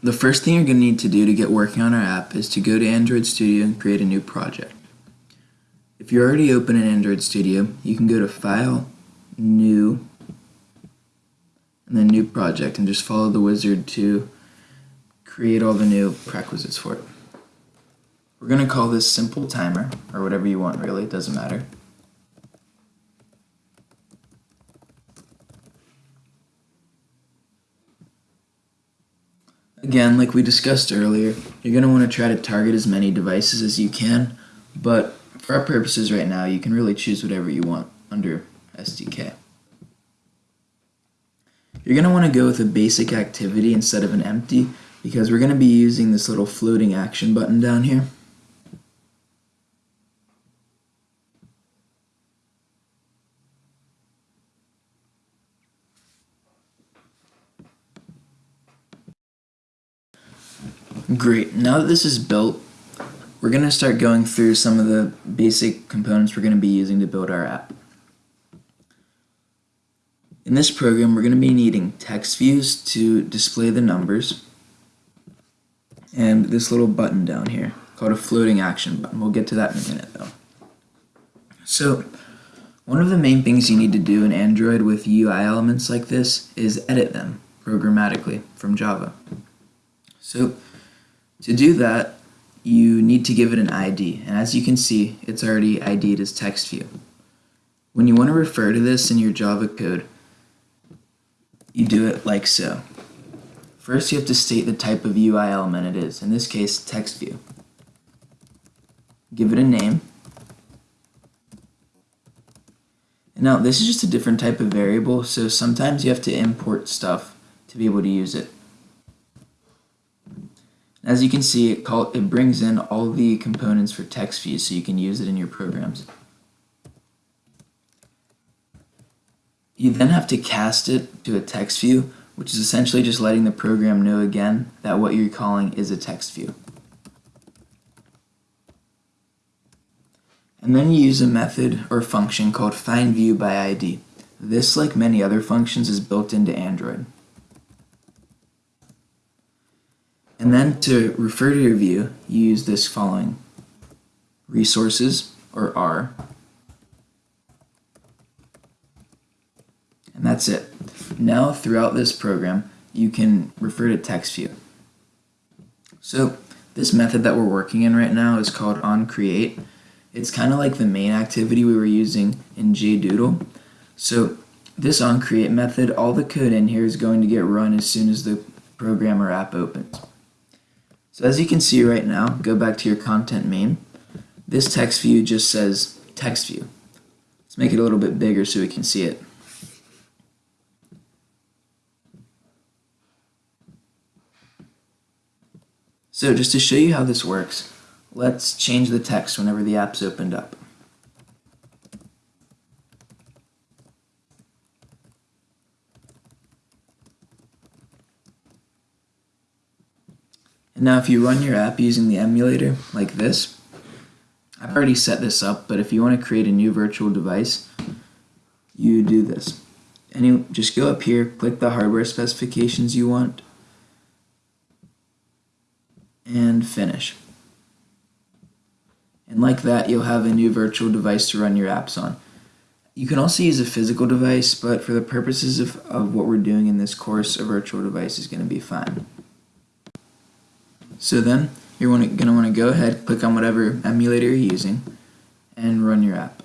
The first thing you're going to need to do to get working on our app is to go to Android Studio and create a new project. If you're already open in Android Studio, you can go to File, New, and then New Project and just follow the wizard to create all the new prerequisites for it. We're going to call this Simple Timer, or whatever you want really, it doesn't matter. Again, like we discussed earlier, you're going to want to try to target as many devices as you can, but for our purposes right now, you can really choose whatever you want under SDK. You're going to want to go with a basic activity instead of an empty because we're going to be using this little floating action button down here. Great, now that this is built, we're going to start going through some of the basic components we're going to be using to build our app. In this program, we're going to be needing text views to display the numbers and this little button down here called a floating action button. We'll get to that in a minute though. So one of the main things you need to do in Android with UI elements like this is edit them programmatically from Java. So to do that, you need to give it an ID, and as you can see, it's already ID'd as text view. When you want to refer to this in your Java code, you do it like so. First, you have to state the type of UI element it is, in this case, text view. Give it a name. And now, this is just a different type of variable, so sometimes you have to import stuff to be able to use it. As you can see, it, call, it brings in all the components for text views so you can use it in your programs. You then have to cast it to a text view, which is essentially just letting the program know again that what you're calling is a text view. And then you use a method or function called findViewById. This, like many other functions, is built into Android. And then to refer to your view, you use this following. Resources, or R. And that's it. Now, throughout this program, you can refer to text view. So this method that we're working in right now is called onCreate. It's kind of like the main activity we were using in JDoodle. So this onCreate method, all the code in here is going to get run as soon as the program or app opens. So as you can see right now, go back to your content main. This text view just says text view. Let's make it a little bit bigger so we can see it. So just to show you how this works, let's change the text whenever the app's opened up. Now if you run your app using the emulator like this, I've already set this up, but if you want to create a new virtual device, you do this. And you just go up here, click the hardware specifications you want, and finish. And like that, you'll have a new virtual device to run your apps on. You can also use a physical device, but for the purposes of, of what we're doing in this course, a virtual device is going to be fine. So then you're going to want to go ahead, click on whatever emulator you're using, and run your app.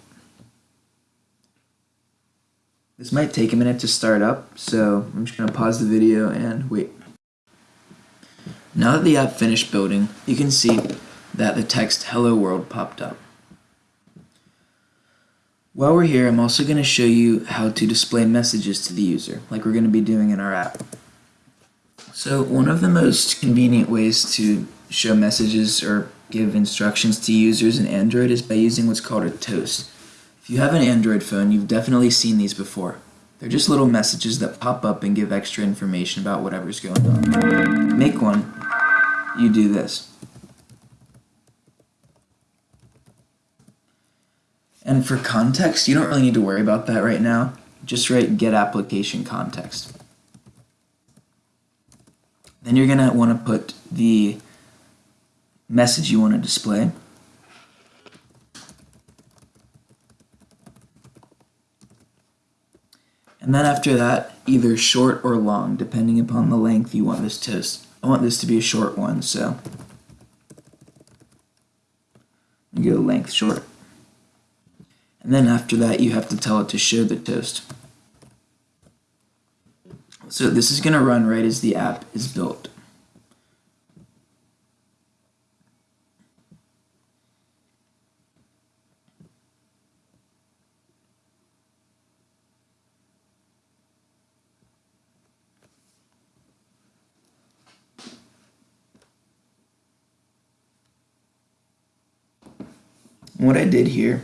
This might take a minute to start up, so I'm just going to pause the video and wait. Now that the app finished building, you can see that the text Hello World popped up. While we're here, I'm also going to show you how to display messages to the user, like we're going to be doing in our app. So one of the most convenient ways to show messages or give instructions to users in Android is by using what's called a toast. If you have an Android phone, you've definitely seen these before. They're just little messages that pop up and give extra information about whatever's going on. Make one, you do this. And for context, you don't really need to worry about that right now. Just write get application context. Then you're gonna want to put the message you want to display. And then after that, either short or long, depending upon the length you want this toast. I want this to be a short one, so go length short. And then after that, you have to tell it to show the toast. So this is going to run right as the app is built. what I did here,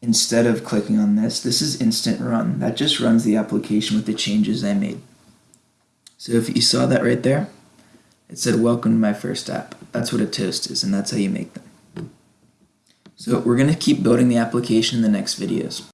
instead of clicking on this, this is instant run. That just runs the application with the changes I made. So if you saw that right there, it said welcome to my first app. That's what a toast is and that's how you make them. So we're going to keep building the application in the next videos.